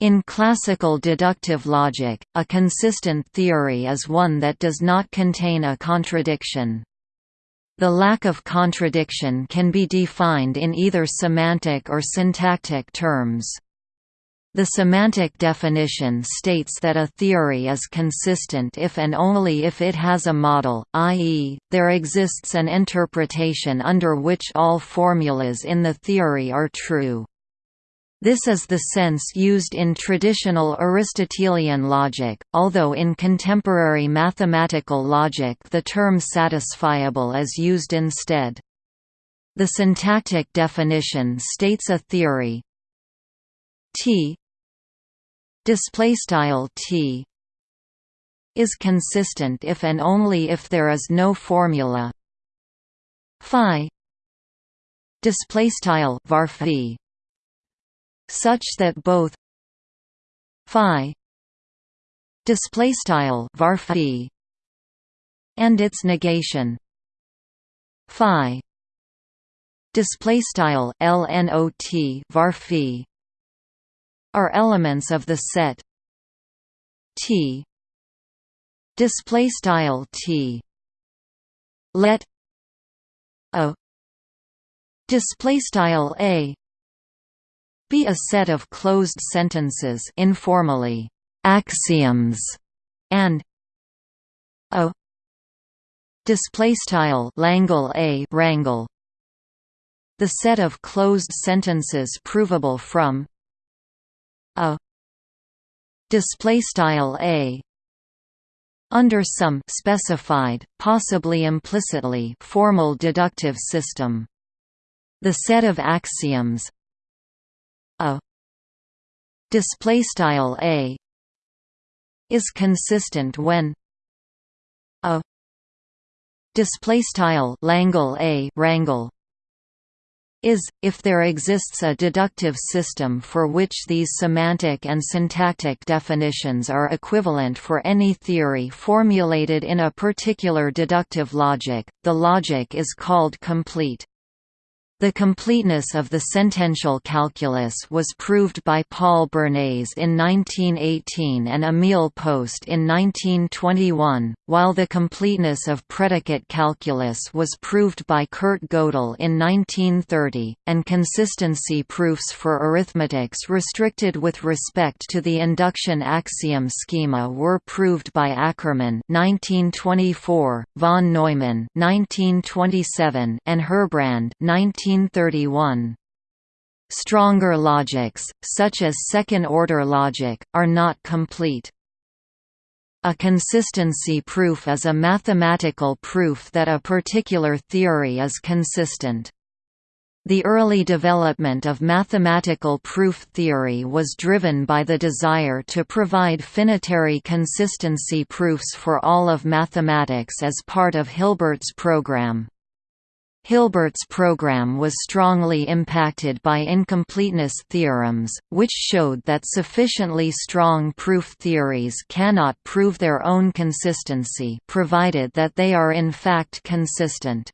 In classical deductive logic, a consistent theory is one that does not contain a contradiction. The lack of contradiction can be defined in either semantic or syntactic terms. The semantic definition states that a theory is consistent if and only if it has a model, i.e., there exists an interpretation under which all formulas in the theory are true. This is the sense used in traditional Aristotelian logic, although in contemporary mathematical logic the term satisfiable is used instead. The syntactic definition states a theory. T T is consistent if and only if there is no formula. Phi display style var such that both phi display style var and its negation phi display style lnot var are elements of the set T display style T. Let a display style a be a set of closed sentences informally axioms and a display style langle a rangle the set of closed sentences provable from a display style a under some specified possibly implicitly formal deductive system. The set of axioms a display style a is consistent when a display style langle a rangle is, if there exists a deductive system for which these semantic and syntactic definitions are equivalent for any theory formulated in a particular deductive logic, the logic is called complete. The completeness of the sentential calculus was proved by Paul Bernays in 1918 and Emil Post in 1921, while the completeness of predicate calculus was proved by Kurt Gödel in 1930, and consistency proofs for arithmetics restricted with respect to the induction axiom schema were proved by Ackermann 1924, von Neumann 1927, and Herbrand 19 1931. Stronger logics, such as second-order logic, are not complete. A consistency proof is a mathematical proof that a particular theory is consistent. The early development of mathematical proof theory was driven by the desire to provide finitary consistency proofs for all of mathematics as part of Hilbert's program. Hilbert's program was strongly impacted by incompleteness theorems, which showed that sufficiently strong proof theories cannot prove their own consistency provided that they are in fact consistent.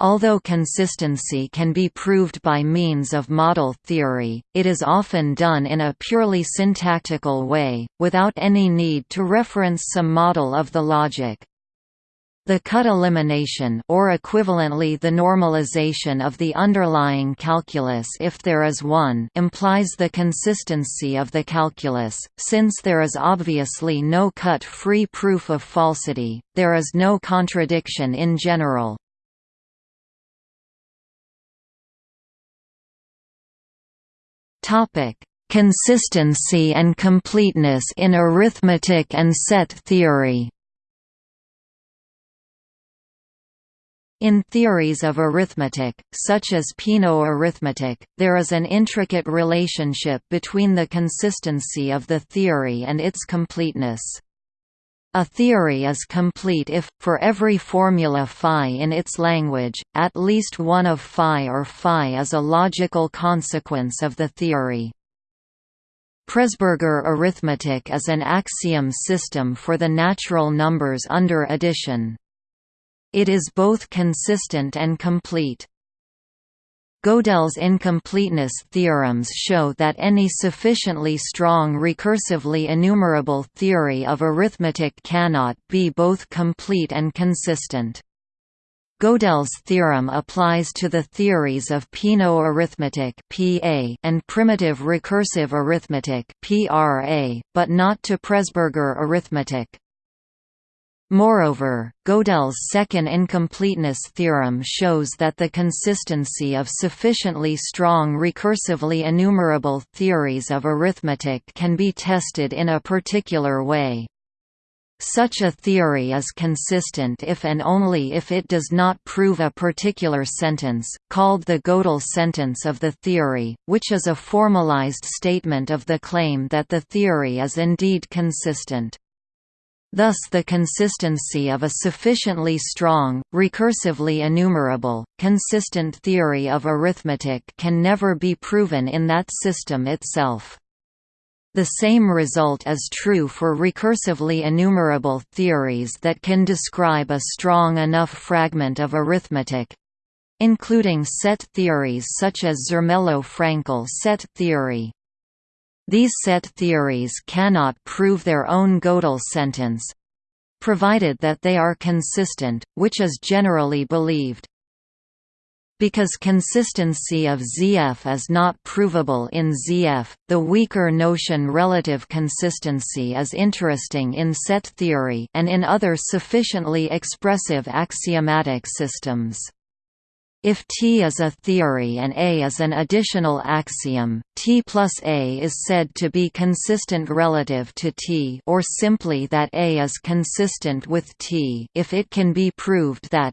Although consistency can be proved by means of model theory, it is often done in a purely syntactical way, without any need to reference some model of the logic. The cut elimination or equivalently the normalization of the underlying calculus if there is one implies the consistency of the calculus, since there is obviously no cut-free proof of falsity, there is no contradiction in general. Consistency and completeness in arithmetic and set theory In theories of arithmetic, such as Peano arithmetic, there is an intricate relationship between the consistency of the theory and its completeness. A theory is complete if, for every formula phi in its language, at least one of phi or phi is a logical consequence of the theory. Presburger arithmetic is an axiom system for the natural numbers under addition. It is both consistent and complete. Gödel's incompleteness theorems show that any sufficiently strong recursively enumerable theory of arithmetic cannot be both complete and consistent. Gödel's theorem applies to the theories of Peano arithmetic and primitive recursive arithmetic but not to Presburger arithmetic. Moreover, Gödel's second incompleteness theorem shows that the consistency of sufficiently strong recursively enumerable theories of arithmetic can be tested in a particular way. Such a theory is consistent if and only if it does not prove a particular sentence, called the Gödel sentence of the theory, which is a formalized statement of the claim that the theory is indeed consistent. Thus the consistency of a sufficiently strong, recursively enumerable, consistent theory of arithmetic can never be proven in that system itself. The same result is true for recursively enumerable theories that can describe a strong enough fragment of arithmetic—including set theories such as Zermelo-Fraenkel set theory. These set theories cannot prove their own Gödel sentence provided that they are consistent, which is generally believed. Because consistency of ZF is not provable in ZF, the weaker notion relative consistency is interesting in set theory and in other sufficiently expressive axiomatic systems. If T is a theory and A is an additional axiom, T plus A is said to be consistent relative to T or simply that A is consistent with T if it can be proved that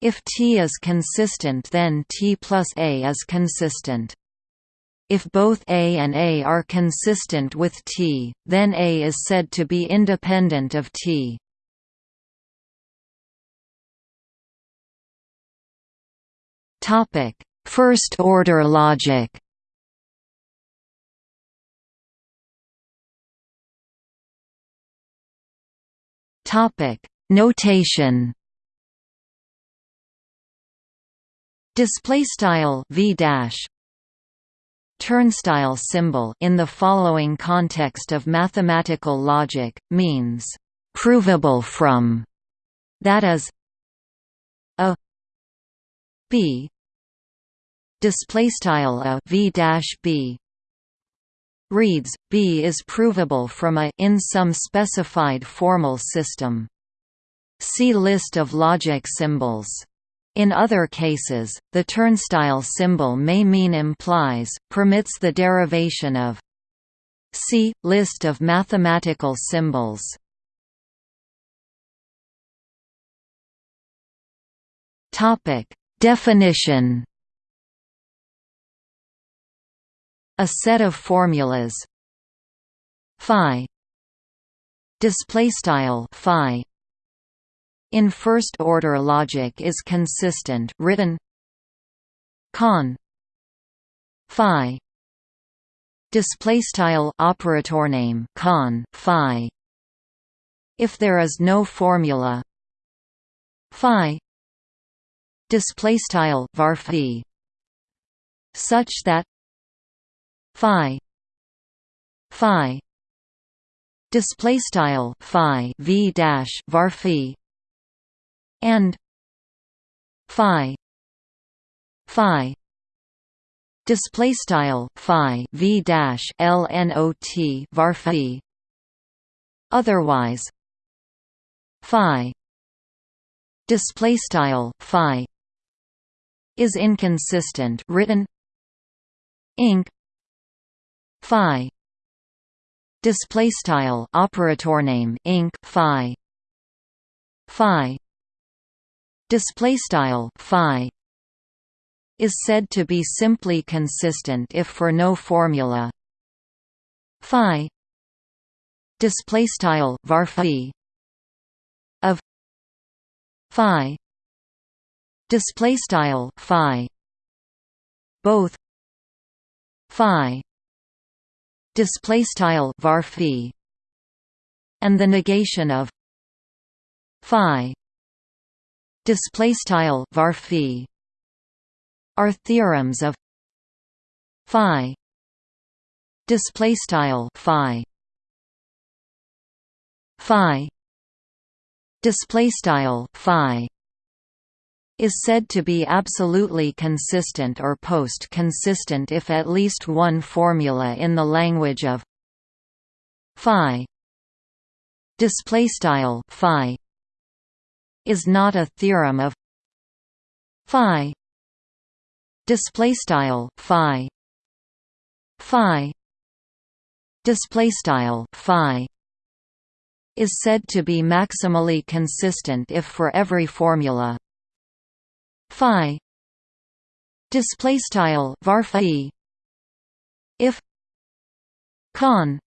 if T is consistent then T plus A is consistent. If both A and A are consistent with T, then A is said to be independent of T. Topic: First order logic. Topic: Notation. Display style v dash turnstile symbol in the following context of mathematical logic means provable from that is a b display style a v dash b reads b is provable from a in some specified formal system. See list of logic symbols. In other cases, the turnstile symbol may mean implies, permits the derivation of. See list of mathematical symbols. Topic: Definition A set of formulas. Phi. Display style phi. In first order logic is consistent written. Con. Phi. Display style operator name con phi. If there is no formula. Phi. Display style var such that phi phi display style phi v dash var and phi phi display style phi v dash lnot var otherwise phi display style phi is inconsistent written inc phi. Display style operator name inc phi. Phi. Display style phi. Is said to be simply consistent if for no formula. Phi. Display style var of. Phi. Display style phi. Both. Phi display style var and the negation of phi display style var are theorems of phi display style phi. Phi display style phi is said to be absolutely consistent or post-consistent if at least one formula in the language of phi display style phi is not a theorem of phi display style phi phi display style phi is said to be maximally consistent if for every formula phi display style var phi if con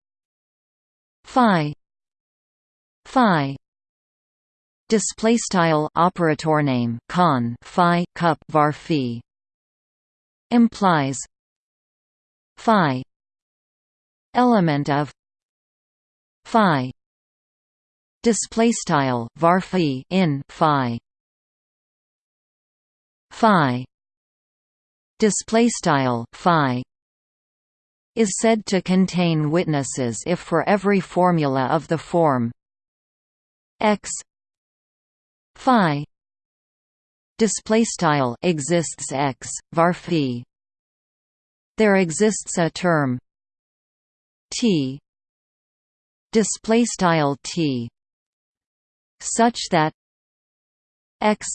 phi phi display style operator name con phi cup var phi implies phi element of phi display style var phi in phi phi. Display style phi is said to contain witnesses if for every formula of the form x phi display style exists x var there exists a term t display style t such that x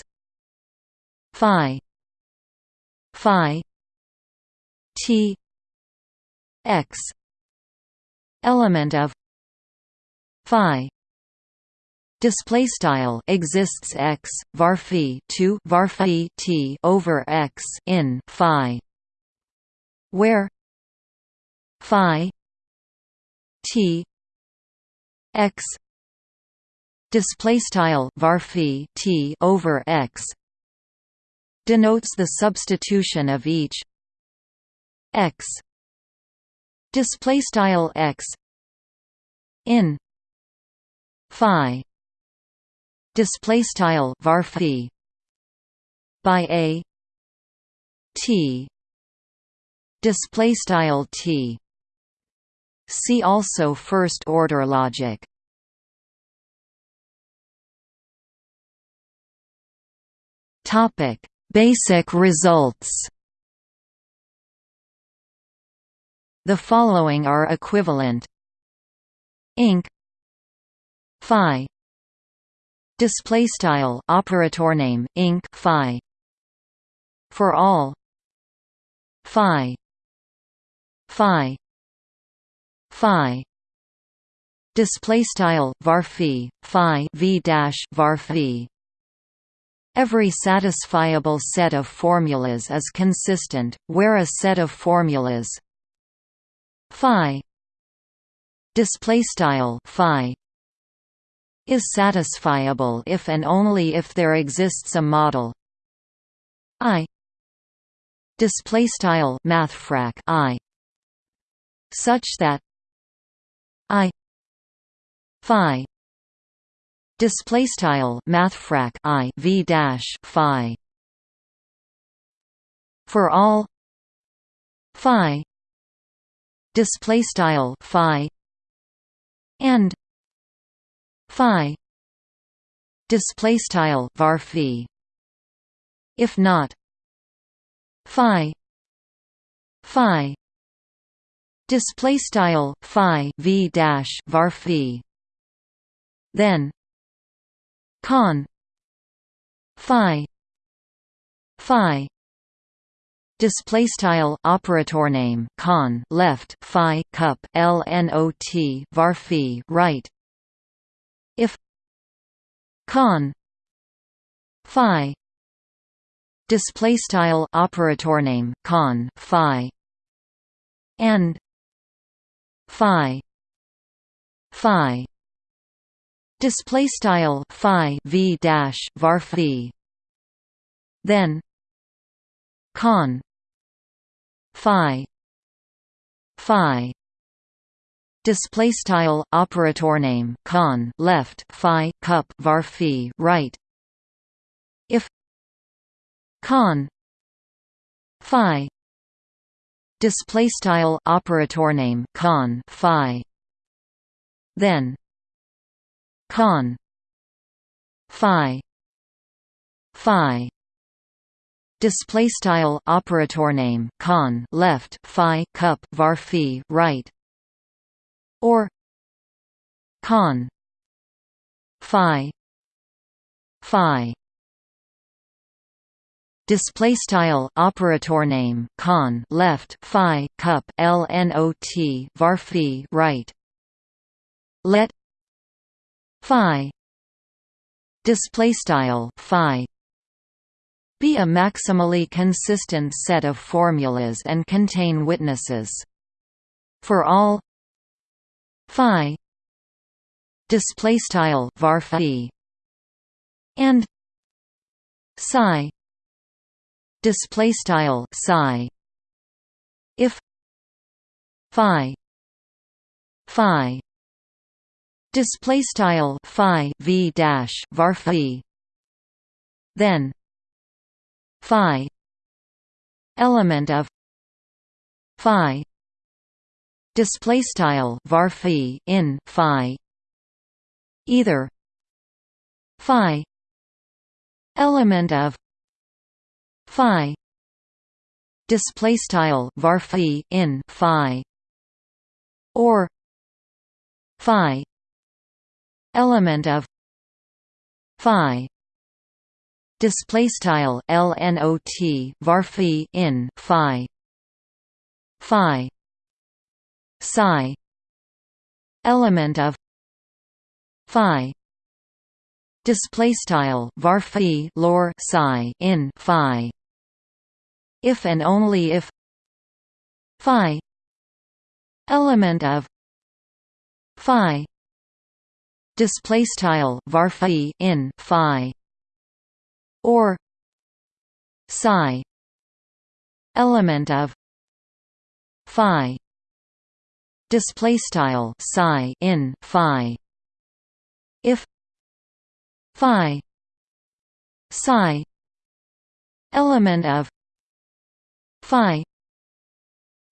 phi phi t x element of phi. Display style exists x var phi 2 var phi t over x in phi where phi t x display style var phi t over x denotes the substitution of each x. Display style x in phi. Display style var by a t. Display style t. See also first order logic. Topic basic results. The following are equivalent. Inc. Phi. Display style operator name inc. Phi. For all. Phi. Phi. Phi. Display style var phi Phi v dash var Every satisfiable set of formulas is consistent, where a set of formulas phi display style is satisfiable if and only if there exists a model i display style mathfrak i such that i phi display style mathfrak i v dash phi. For all. Phi. Display style phi. And. Phi. Display style var if not. Phi. Phi. Display style phi v dash var then con phi phi display style operator name con left phi cup lnot var right. If con phi display style operator name con phi and phi phi display style phi v dash var phi. Then con phi phi. Display style operator name con left phi cup var phi right. If con phi display style operator name con phi. Then con phi phi display style operator name con left phi cup var phi right or con phi phi display style operator name con left phi cup lnot var phi right let phi. Display style phi. Be a maximally consistent set of formulas and contain witnesses. For all. Phi. Display style var phi. And. Psi. Display style psi. If. Phi. Phi display style phi v dash var phi then phi element of phi display style var phi in phi either phi element of phi display style var phi in phi or phi element of phi display style lnot var phi in phi phi psi element of phi display style var phi lor psi in phi if and only if phi element of phi display style var in phi or psi element of phi display style psi in phi if phi psi element of phi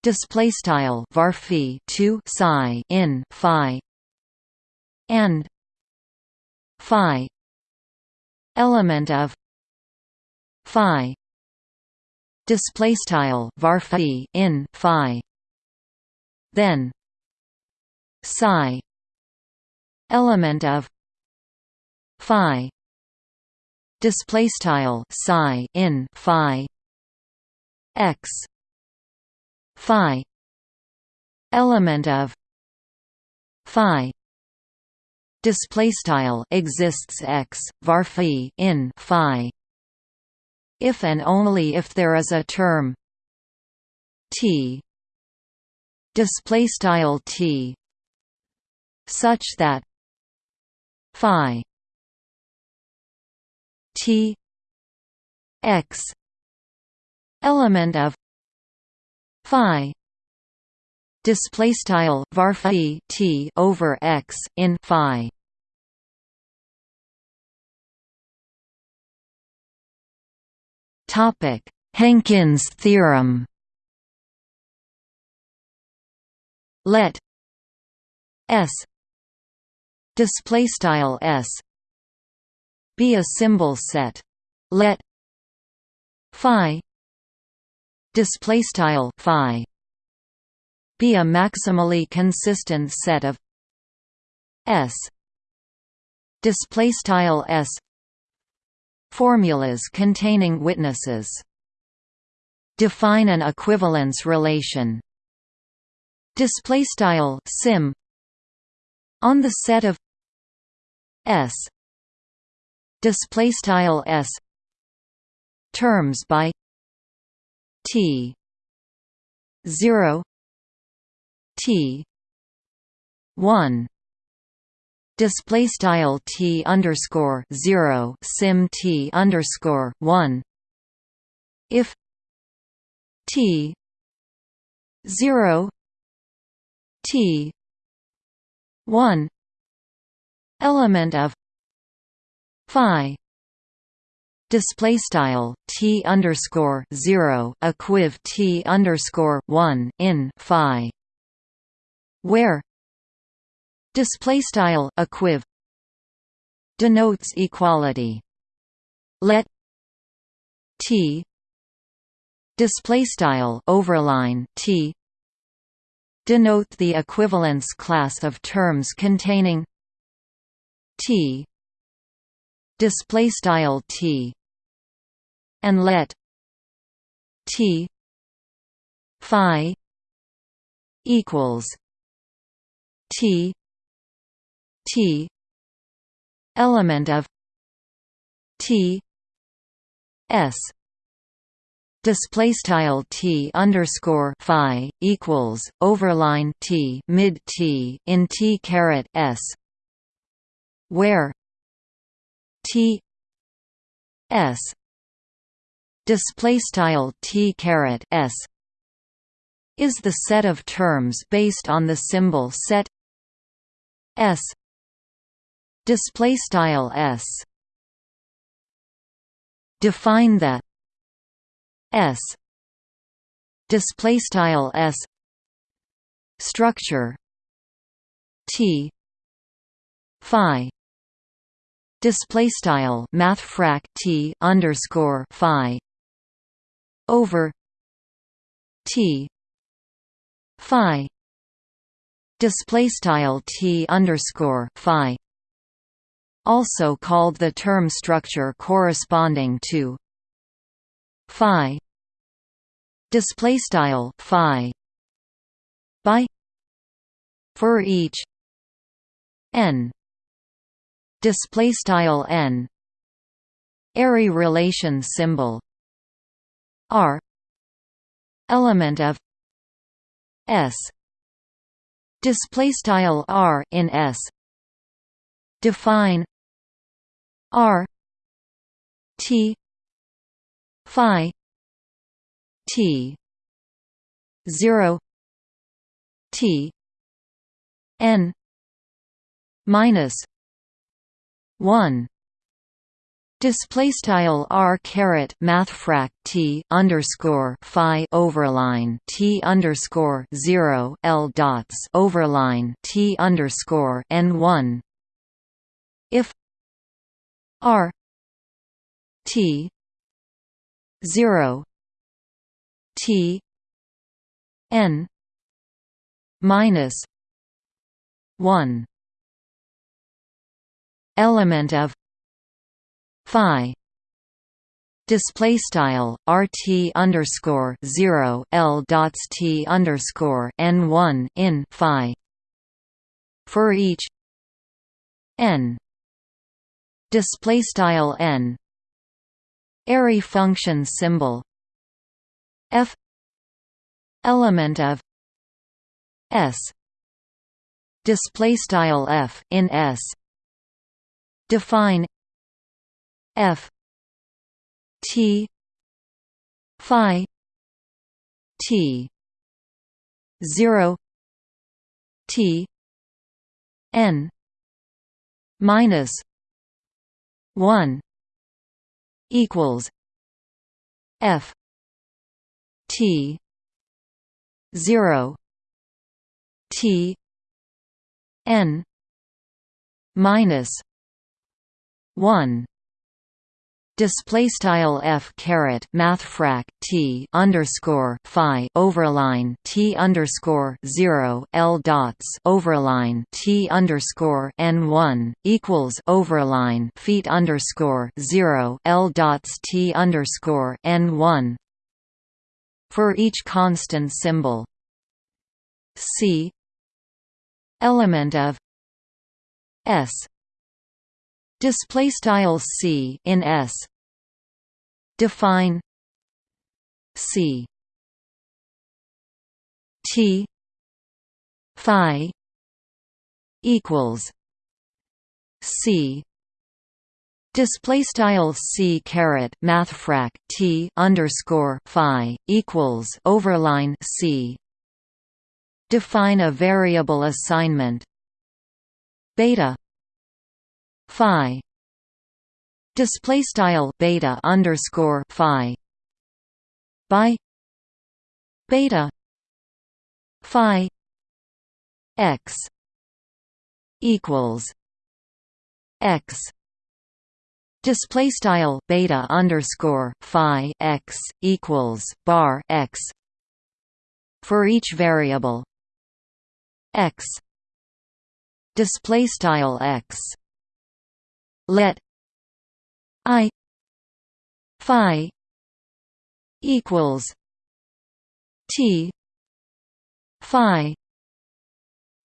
display style var phi 2 psi in phi and phi element of phi display style var phi in phi. Then psi element of phi display style psi in phi x phi element of phi display style exists x var phi in phi. If and only if there is a term t. Display style t. Such that phi t. X. Element of phi display style var t over x in phi. Topic Henkin's theorem. Let s display style s be a symbol set. Let phi display style phi be a maximally consistent set of S. Display S. Formulas containing witnesses. Define an equivalence relation. Display sim. On the set of S. Display S. Terms by T. 0 T one. Display style T underscore zero sim T underscore one. If T zero T one element of Phi. Display style t underscore zero equiv t underscore one in phi where? Display style equiv denotes equality. Let t display style overline t denote the equivalence class of terms containing t display style t and let t phi equals t. T. Element of t. S. Display style t underscore phi equals overline t mid t in t caret s where t s display style t caret s is the set of terms based on the symbol set s. Display style s. Define the s. Display style s. Structure t. Phi. Display style mathfrak t underscore phi. Over t. Phi display style t underscore phi also called the term structure corresponding to phi display style phi by for each n display style n Array relation symbol r element of s display style r in s. Define r t phi t 0 t n minus 1 Display style r caret mathfrak t underscore phi overline t underscore zero l dots overline t underscore n one. If r t zero t n minus one element of phi. Display style rt underscore zero l dots t underscore n one in phi. For each n. Display style n. Array function symbol. F. Element of s. Display style f in s. Define f t phi t 0 t n minus 1 equals f t 0 t n minus 1 display style f caret mathfrak t underscore phi overline t underscore zero l dots overline t underscore n one equals overline feet underscore zero l dots t underscore n one for each constant symbol. C element of s display style c in s. Define c. T. Phi equals c. Display style c caret mathfrak t underscore phi equals overline c. Define a variable assignment. Beta phi. Display style beta underscore phi. By beta phi x equals x. Display style beta underscore phi x equals bar x for each variable x. Display style x let i phi equals t phi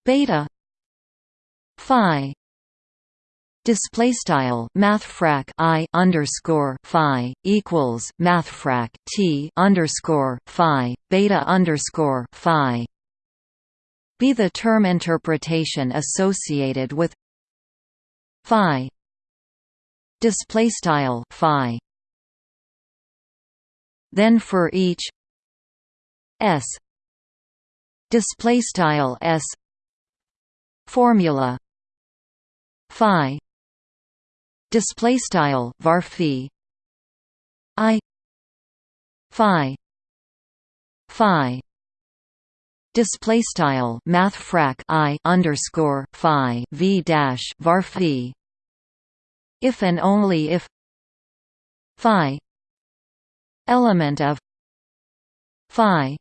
beta phi display style mathfrak i underscore phi equals mathfrak t underscore phi beta underscore phi be the term interpretation associated with phi display style phi. Then for each s display style s formula phi. Display style var i phi. Phi. Display style mathfrak i underscore phi v dash var if and only if phi element of phi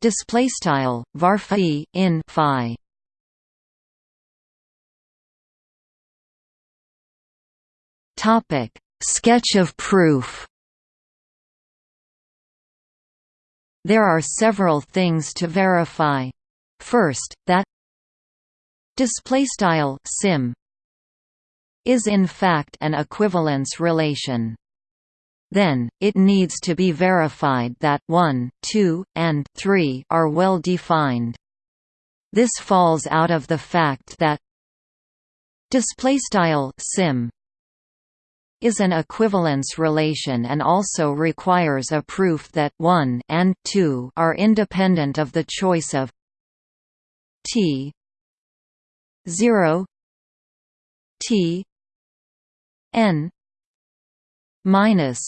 display style var in phi Topic: Sketch of proof. There are several things to verify. First, that display style sim is in fact an equivalence relation. Then, it needs to be verified that 1, 2, and 3 are well defined. This falls out of the fact that display style sim is an equivalence relation and also requires a proof that 1 and 2 are independent of the choice of t 0 t n minus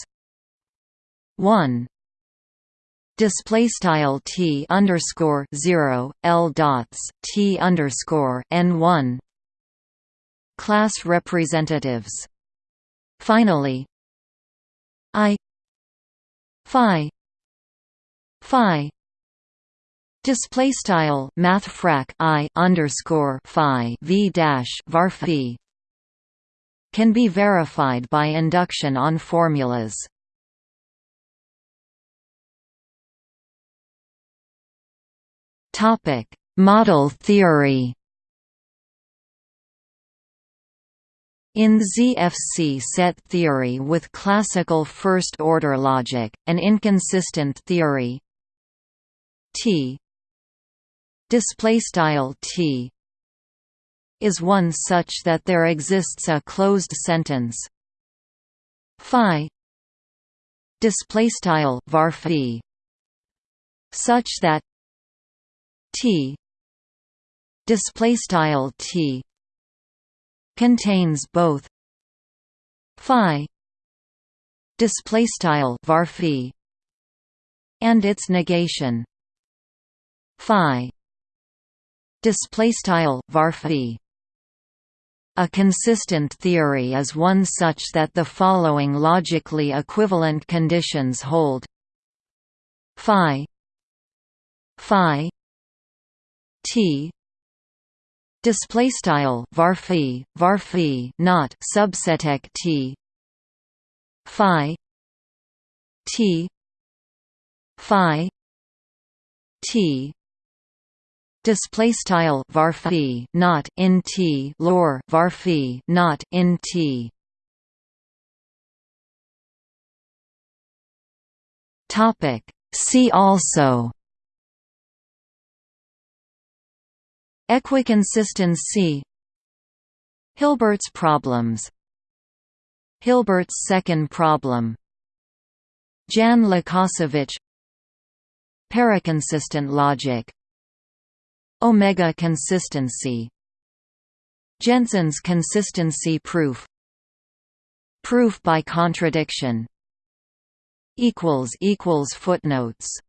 1 display style t underscore 0 l dots t underscore n 1 class representatives. Finally, I phi phi display style math I underscore phi v dash var can be verified by induction on formulas. Topic: Model theory. In ZFC set theory with classical first-order logic, an inconsistent theory T displaystyle T is one such that there exists a closed sentence. Phi displaystyle var such that T displaystyle T contains both phi display style var and its negation. Phi display style var a consistent theory is one such that the following logically equivalent conditions hold. Phi phi t display style varphi varphi not subseteq t. Phi t phi t display style varphi not in t lor varphi not in t. Topic. See also. Equiconsistency Hilbert's problems. Hilbert's second problem. Jan Łukasiewicz Paraconsistent logic Omega consistency. Gentzen's consistency proof. Proof by contradiction. Footnotes